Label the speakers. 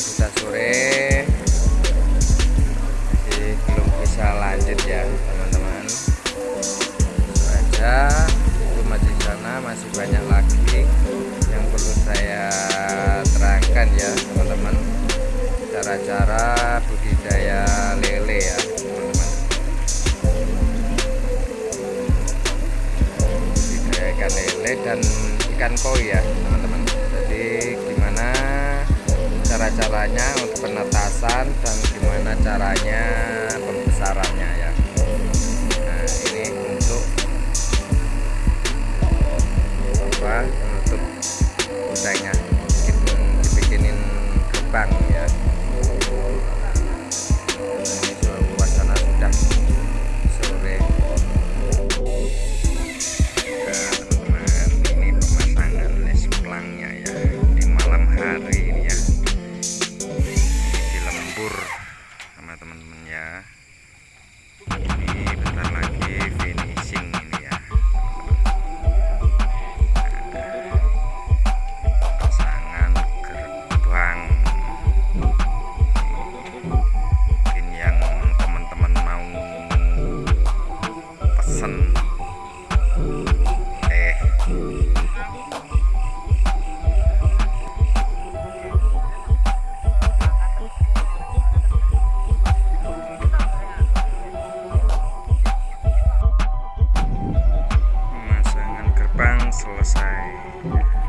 Speaker 1: sudah sore. Masih belum bisa lanjut ya teman-teman. Saja belum itu masih sana masih banyak lagi yang perlu saya terangkan ya teman-teman. Cara-cara budidaya lele ya teman-teman. Budidaya ikan lele dan ikan koi ya teman-teman cara-caranya untuk penetasan dan gimana caranya pembesarannya ya pesen eh. Gerbang selesai.